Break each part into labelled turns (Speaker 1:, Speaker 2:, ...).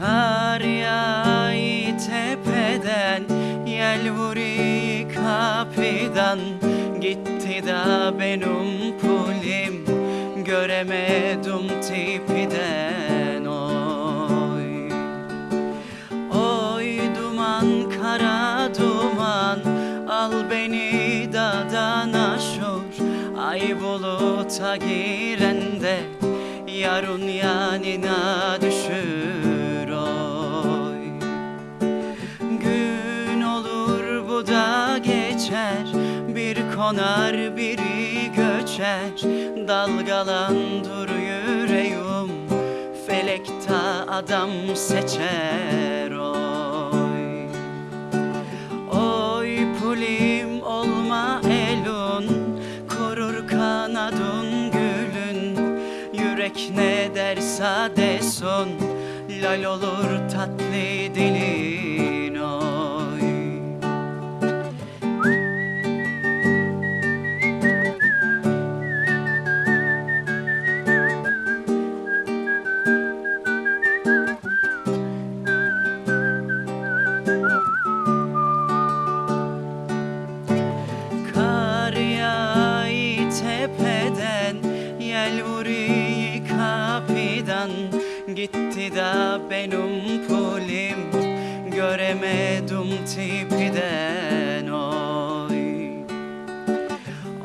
Speaker 1: Kar yağıyor tepeden Yel vuruyor kapıdan. Gitti da benim pulim Göremedim tipiden. Oy Oy duman kara duman Al beni dağdan aşur. Ay buluta girende Yarın yanına düşür Bir konar biri göçer. Dalgalandır yüreğim Felekta adam seçer. Oy Oy pulim olma elun Korur kanadın gülün. Yürek ne derse desun Lal olur tatlı dilin Gitti da benim pulim. Göremedim tipiden oy.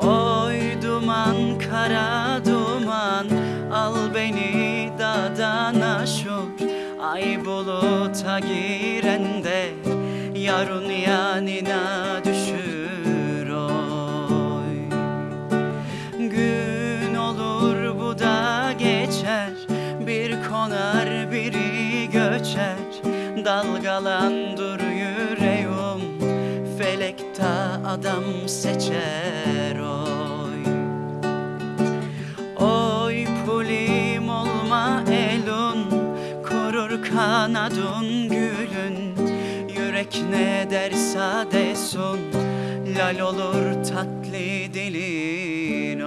Speaker 1: Oy duman kara duman. Al beni dağdan aşur Ay buluta girende Yarın yanına düşür konar biri göçer Dalgalandır yüreğim Felekta adam seçer oy. Oy pulim olma elun Korur kanadın gülün. Yürek ne derse desun Lal olur tatlı dilin